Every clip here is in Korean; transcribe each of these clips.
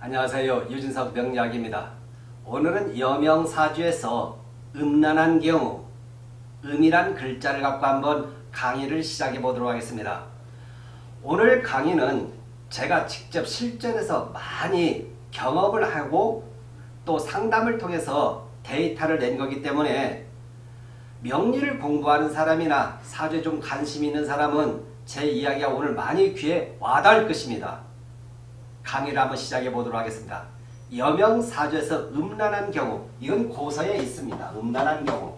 안녕하세요. 유진석 명약입니다. 오늘은 여명사주에서 음란한 경우 음이란 글자를 갖고 한번 강의를 시작해 보도록 하겠습니다. 오늘 강의는 제가 직접 실전에서 많이 경험을 하고 또 상담을 통해서 데이터를 낸 거기 때문에 명리를 공부하는 사람이나 사주에 좀 관심 있는 사람은 제 이야기가 오늘 많이 귀에 와닿을 것입니다. 강의를 한번 시작해 보도록 하겠습니다. 여명사주에서 음란한 경우 이건 고서에 있습니다. 음란한 경우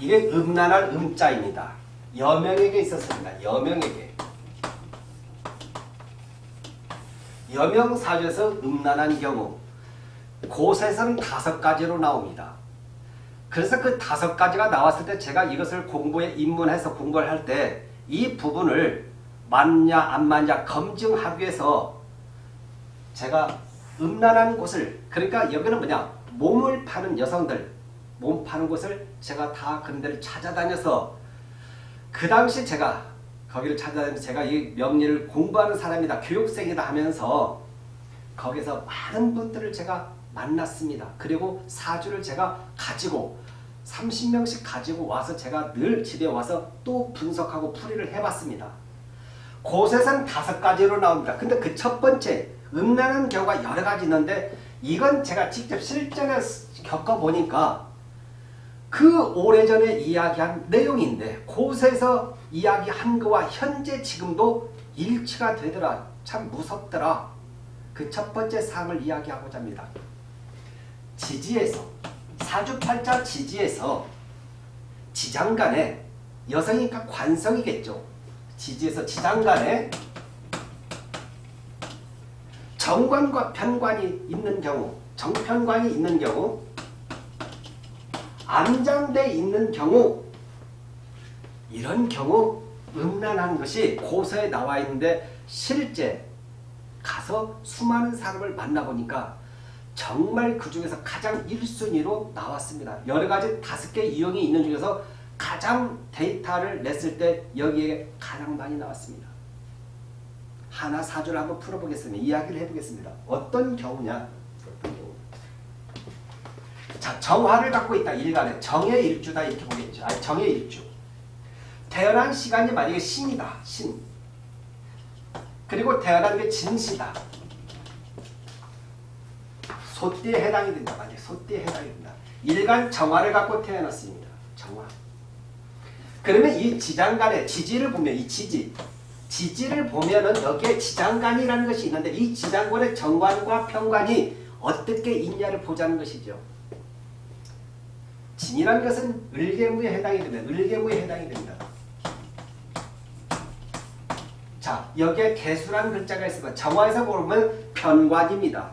이게 음란할 음자입니다. 여명에게 있었습니다. 여명에게 여명사주에서 음란한 경우 고서에서는 다섯 가지로 나옵니다. 그래서 그 다섯 가지가 나왔을 때 제가 이것을 공부에 입문해서 공부를 할 때 이 부분을 맞냐 안 맞냐 검증하기 위해서 제가 음란한 곳을 그러니까 여기는 뭐냐 몸을 파는 여성들 몸 파는 곳을 제가 다 그런 데를 찾아다녀서 그 당시 제가 거기를 찾아다니면서 제가 이 명리를 공부하는 사람이다 교육생이다 하면서 거기서 많은 분들을 제가 만났습니다. 그리고 사주를 제가 가지고 30명씩 가지고 와서 제가 늘 집에 와서 또 분석하고 풀이를 해봤습니다. 고세선 다섯 가지로 나옵니다. 근데 그 첫 번째 음란한 경우가 여러 가지 있는데 이건 제가 직접 실전에 겪어보니까 그 오래전에 이야기한 내용인데 고세에서 이야기한 거와 현재 지금도 일치가 되더라. 참 무섭더라. 그 첫 번째 사항을 이야기하고자 합니다. 지지에서 사주팔자 지지에서 지장간에 여성이니까 관성이겠죠. 지지에서 지장간에 정관과 편관이 있는 경우 정편관이 있는 경우 암장돼 있는 경우 이런 경우 음란한 것이 고서에 나와 있는데 실제 가서 수많은 사람을 만나보니까 정말 그 중에서 가장 1순위로 나왔습니다. 여러 가지 다섯 개 유형이 있는 중에서 가장 데이터를 냈을 때 여기에 가장 많이 나왔습니다. 하나 사주를 한번 풀어보겠습니다. 이야기를 해보겠습니다. 어떤 경우냐? 자, 정화를 갖고 있다. 일간에. 정의 일주다. 이렇게 보겠죠. 아니, 정의 일주. 태어난 시간이 만약에 신이다. 신. 그리고 태어난 게 진시다. 소띠에 해당이 된다. 만약에 소띠에 해당이 된다. 일간 정화를 갖고 태어났습니다. 정화. 그러면 이 지장간의 지지를 보면 이 지지. 지지를 보면은 여기에 지장간이라는 것이 있는데 이 지장간의 정관과 편관이 어떻게 있냐를 보자는 것이죠. 진이라는 것은 을개무에 해당이 됩니다. 을개무에 해당이 됩니다. 자, 여기에 개수라는 글자가 있으면 정화에서 보면 편관입니다.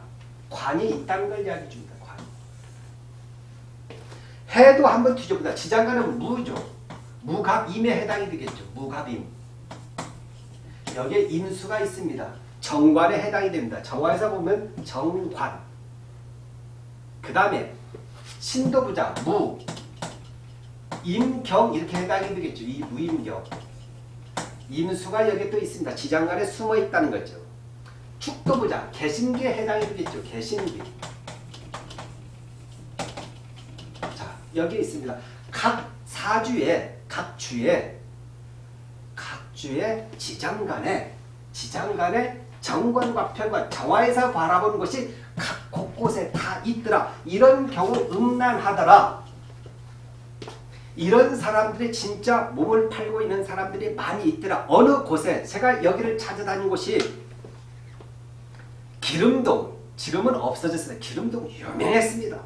관이 있다는 걸 이야기해 줍니다. 관. 해도 한번 뒤져보자. 지장간은 무죠. 무갑임에 해당이 되겠죠. 무갑임. 여기에 임수가 있습니다. 정관에 해당이 됩니다. 정화에서 보면 정관. 그 다음에 신도부자 무, 임경 이렇게 해당이 되겠죠. 이 무임경. 임수가 여기 또 있습니다. 지장간에 숨어 있다는 거죠. 축도부자 개신기에 해당이 되겠죠. 개신기. 자 여기 있습니다. 각 사주에 각 주에 각 주에 지장 간에 지장 간에 정관과 편관 정화에서 바라보는 것이 각 곳곳에 다 있더라. 이런 경우 음란하더라. 이런 사람들이 진짜 몸을 팔고 있는 사람들이 많이 있더라. 어느 곳에 제가 여기를 찾아다닌 곳이 기름동 지금은 없어졌어요. 기름동 유명했습니다.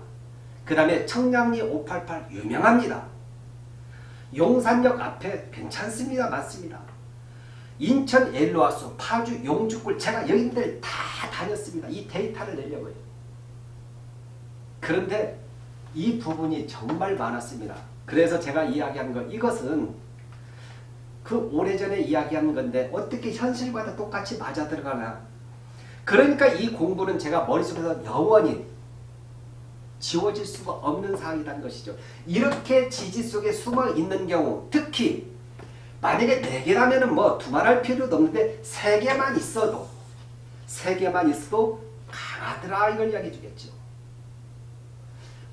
그 다음에 청량리 588 유명합니다. 용산역 앞에 괜찮습니다. 맞습니다. 인천 엘로아수 파주 용주굴 제가 여기들 다 다녔습니다. 이 데이터를 내려고요. 그런데 이 부분이 정말 많았습니다. 그래서 제가 이야기한 거 이것은 그 오래전에 이야기한 건데 어떻게 현실과 똑같이 맞아 들어가나 그러니까 이 공부는 제가 머릿속에서 영원히 지워질 수가 없는 사항이라는 것이죠. 이렇게 지지 속에 숨어 있는 경우 특히 만약에 4개라면 뭐 두말할 필요도 없는데 3개만 있어도 세 개만 있어도 강하더라 이걸 이야기해 주겠죠.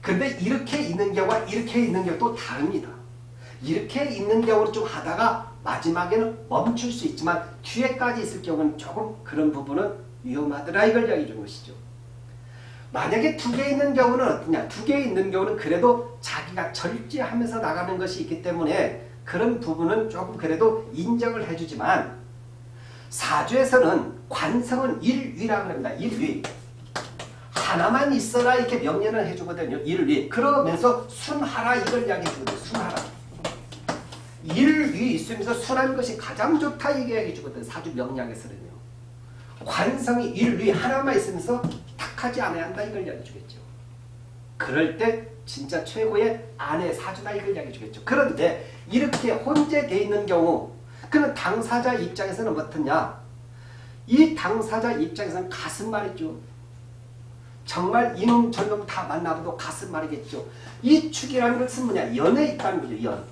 근데 이렇게 있는 경우와 이렇게 있는 경우 또 다릅니다. 이렇게 있는 경우를 좀 하다가 마지막에는 멈출 수 있지만 뒤에까지 있을 경우는 조금 그런 부분은 위험하더라 이걸 이야기해 준 것이죠. 만약에 두 개 있는 경우는 어떠냐? 두개 있는 경우는 그래도 자기가 절제하면서 나가는 것이 있기 때문에 그런 부분은 조금 그래도 인정을 해주지만 사주에서는 관성은 일위라고 합니다. 일위. 하나만 있어라 이렇게 명령을 해주거든요. 일위. 그러면서 순하라 이걸 이야기해주거든요. 순하라. 일위 있으면서 순한 것이 가장 좋다 얘기해 주거든. 사주 명량에서는요. 관성이 일위 하나만 있으면서 탁 하지 않아야 한다 이걸 이야기해 주겠죠. 그럴 때 진짜 최고의 아내 사주다 이걸 이야기해 주겠죠. 그런데 이렇게 혼재되어 있는 경우 그는 당사자 입장에서는 어떻냐? 이 당사자 입장에서는 가슴 말이죠. 정말 이놈 저놈 다 만나봐도 가슴 말이겠죠. 이 축이라는 것은 뭐냐? 연에 있다는 거죠. 연.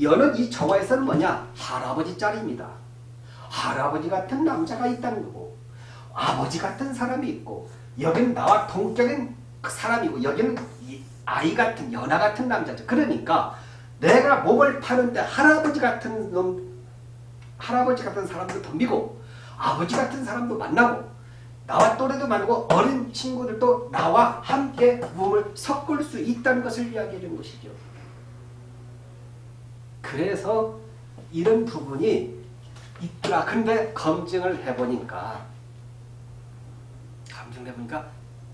연은 이 정화에서는 뭐냐? 할아버지 짤입니다. 할아버지 같은 남자가 있다는 거고 아버지 같은 사람이 있고 여기는 나와 동격인 그 사람이고 여기는 아이 같은 연하 같은 남자죠. 그러니까 내가 몸을 파는데 할아버지 같은 놈 할아버지 같은 사람도 덤비고 아버지 같은 사람도 만나고 나와 또래도 만나고 어린 친구들도 나와 함께 몸을 섞을 수 있다는 것을 이야기해 준 것이죠. 그래서 이런 부분이 있더라. 근데 검증을 해보니까 검증을 해보니까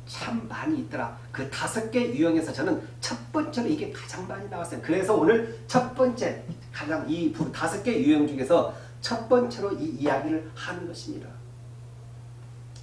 참 많이 있더라. 그 다섯 개 유형에서 저는 첫 번째로 이게 가장 많이 나왔어요. 그래서 오늘 첫 번째 가장 이 다섯 개 유형 중에서 첫 번째로 이 이야기를 하는 것입니다.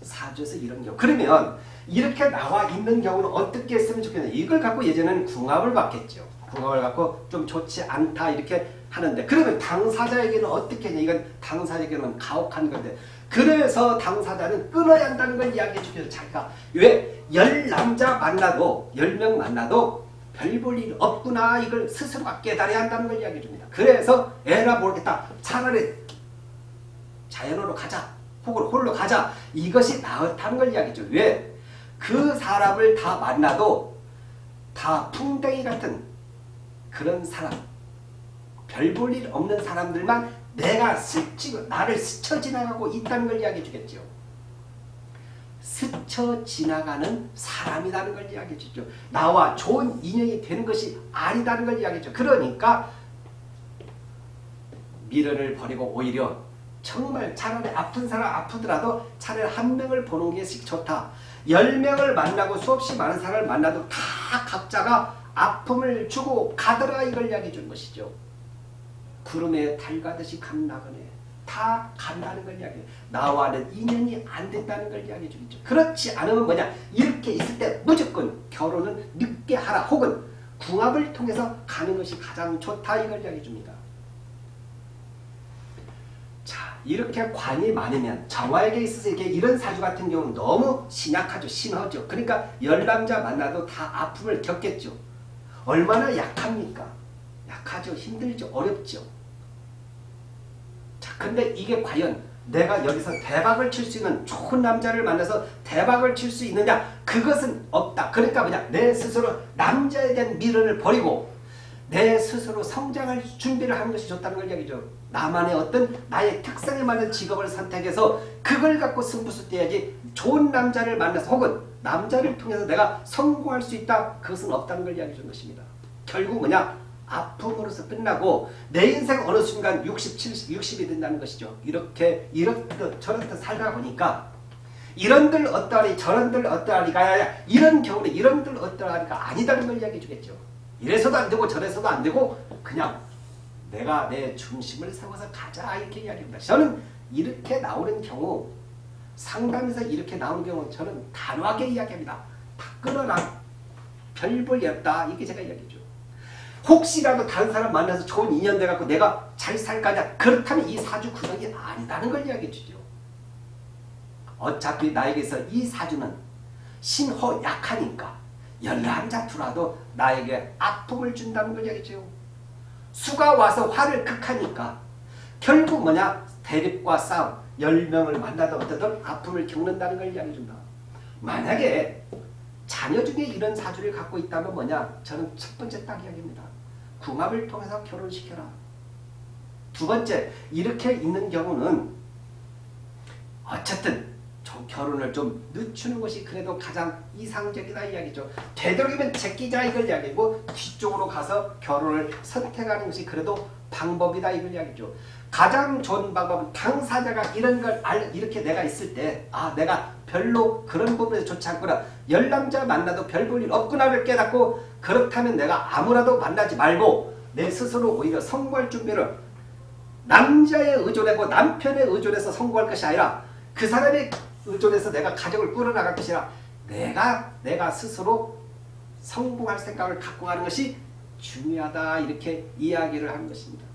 사주에서 이런 경우. 그러면 이렇게 나와 있는 경우는 어떻게 했으면 좋겠냐. 이걸 갖고 예전에는 궁합을 봤겠죠. 궁합을 갖고 좀 좋지 않다 이렇게 하는데 그러면 당사자에게는 어떻게 했냐. 이건 당사자에게는 가혹한 건데 그래서 당사자는 끊어야 한다는 걸 이야기해 주죠. 자기가 왜 열 남자 만나도 열 명 만나도 별 볼 일 없구나 이걸 스스로가 깨달아야 한다는 걸 이야기해 줍니다. 그래서 에라 모르겠다. 차라리 자연으로 가자. 혹은 홀로 가자. 이것이 나았다는 걸 이야기죠. 왜? 그 사람을 다 만나도 다 풍뎅이 같은 그런 사람 별 볼 일 없는 사람들만 내가 스치고 나를 스쳐 지나가고 있다는 걸 이야기해 주겠죠. 스쳐 지나가는 사람이라는 걸 이야기해 주죠. 나와 좋은 인연이 되는 것이 아니다는 걸 이야기해 죠 그러니까 미련을 버리고 오히려 정말 차라리 아픈 사람 아프더라도 차라리 한 명을 보는 게 좋다. 열 명을 만나고 수없이 많은 사람을 만나도 다 각자가 아픔을 주고 가더라 이걸 이야기해 준 것이죠. 구름에 달 가듯이 감나그네 다 간다는 걸 이야기해요. 나와는 인연이 안 된다는 걸 이야기해 주겠죠. 그렇지 않으면 뭐냐 이렇게 있을 때 무조건 결혼은 늦게 하라 혹은 궁합을 통해서 가는 것이 가장 좋다 이걸 이야기해 줍니다. 자 이렇게 관이 많으면 정화에게 있어서 이렇게 이런 사주 같은 경우는 너무 신약하죠. 신하죠. 그러니까 열남자 만나도 다 아픔을 겪겠죠. 얼마나 약합니까? 약하죠. 힘들죠. 어렵죠. 자, 근데 이게 과연 내가 여기서 대박을 칠 수 있는 좋은 남자를 만나서 대박을 칠 수 있느냐? 그것은 없다. 그러니까 뭐냐? 내 스스로 남자에 대한 미련을 버리고 내 스스로 성장할 준비를 하는 것이 좋다는 걸 이야기죠. 나만의 어떤 나의 특성에 맞는 직업을 선택해서 그걸 갖고 승부수 떼야지 좋은 남자를 만나서 혹은 남자를 통해서 내가 성공할 수 있다. 그것은 없다는 걸 이야기해 준 것입니다. 결국 뭐냐? 아픔으로서 끝나고 내 인생 어느 순간 60, 70, 60이 된다는 것이죠. 이렇게 이렇듯 저렇듯 살다 보니까 이런들 어떠하리 저런들 어떠하리가 아니라 이런 경우는 이런들 어떠하리가 아니다는 걸 이야기해 주겠죠. 이래서도 안 되고 저래서도 안 되고 그냥 내가 내 중심을 세워서 가자 이렇게 이야기합니다. 저는 이렇게 나오는 경우 상담에서 이렇게 나오는 경우 저는 단호하게 이야기합니다. 다 끊어라. 별볼이 없다. 이게 제가 이야기죠. 혹시라도 다른 사람 만나서 좋은 인연 돼갖고 내가 잘 살까냐 그렇다면 이 사주 구성이 아니다는 걸 이야기해 주죠. 어차피 나에게서 이 사주는 신호 약하니까 열람자 투라도 나에게 아픔을 준다는 걸 이야기죠. 수가 와서 화를 극하니까 결국 뭐냐 대립과 싸움 10명을 만나도 어떻든 아픔을 겪는다는 걸 이야기해준다. 만약에 자녀 중에 이런 사주를 갖고 있다면 뭐냐? 저는 첫 번째 딱 이야기입니다. 궁합을 통해서 결혼시켜라. 두 번째, 이렇게 있는 경우는 어쨌든 좀 결혼을 좀 늦추는 것이 그래도 가장 이상적이다 이야기죠. 되도록이면 제끼자 이걸 이야기고 뒤쪽으로 가서 결혼을 선택하는 것이 그래도 방법이다 이걸 이야기죠. 가장 좋은 방법은 당사자가 이런 걸 알, 이렇게 내가 있을 때, 아, 내가 별로 그런 부분에서 좋지 않구나. 열남자 만나도 별 볼 일 없구나를 깨닫고, 그렇다면 내가 아무라도 만나지 말고, 내 스스로 오히려 성공할 준비를 남자에 의존하고 남편에 의존해서 성공할 것이 아니라, 그 사람에 의존해서 내가 가정을 꾸려나갈 것이라, 내가, 내가 스스로 성공할 생각을 갖고 가는 것이 중요하다. 이렇게 이야기를 하는 것입니다.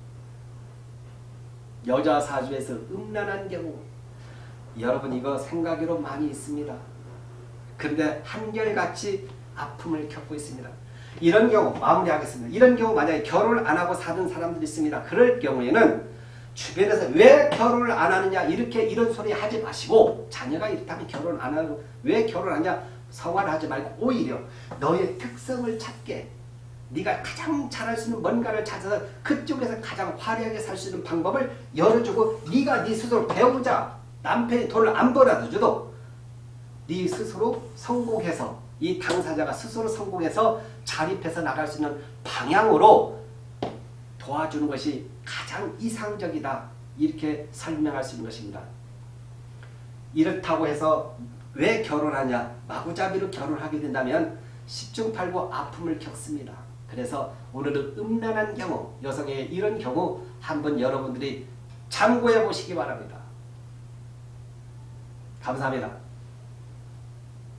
여자 사주에서 음란한 경우 여러분 이거 생각으로 많이 있습니다. 근데 한결같이 아픔을 겪고 있습니다. 이런 경우 마무리하겠습니다. 이런 경우 만약에 결혼을 안 하고 사는 사람들이 있습니다. 그럴 경우에는 주변에서 왜 결혼을 안 하느냐 이렇게 이런 소리 하지 마시고 자녀가 이렇다면 결혼 안 하고 왜 결혼하냐 서관하지 말고 오히려 너의 특성을 찾게 네가 가장 잘할 수 있는 뭔가를 찾아서 그쪽에서 가장 화려하게 살 수 있는 방법을 열어주고 네가 네 스스로 배우자 남편이 돈을 안 벌어도 줘도 네 스스로 성공해서 이 당사자가 스스로 성공해서 자립해서 나갈 수 있는 방향으로 도와주는 것이 가장 이상적이다 이렇게 설명할 수 있는 것입니다. 이렇다고 해서 왜 결혼하냐 마구잡이로 결혼하게 된다면 십중팔구 아픔을 겪습니다. 그래서 오늘은 음란한 경우, 여성의 이런 경우 한번 여러분들이 참고해 보시기 바랍니다. 감사합니다.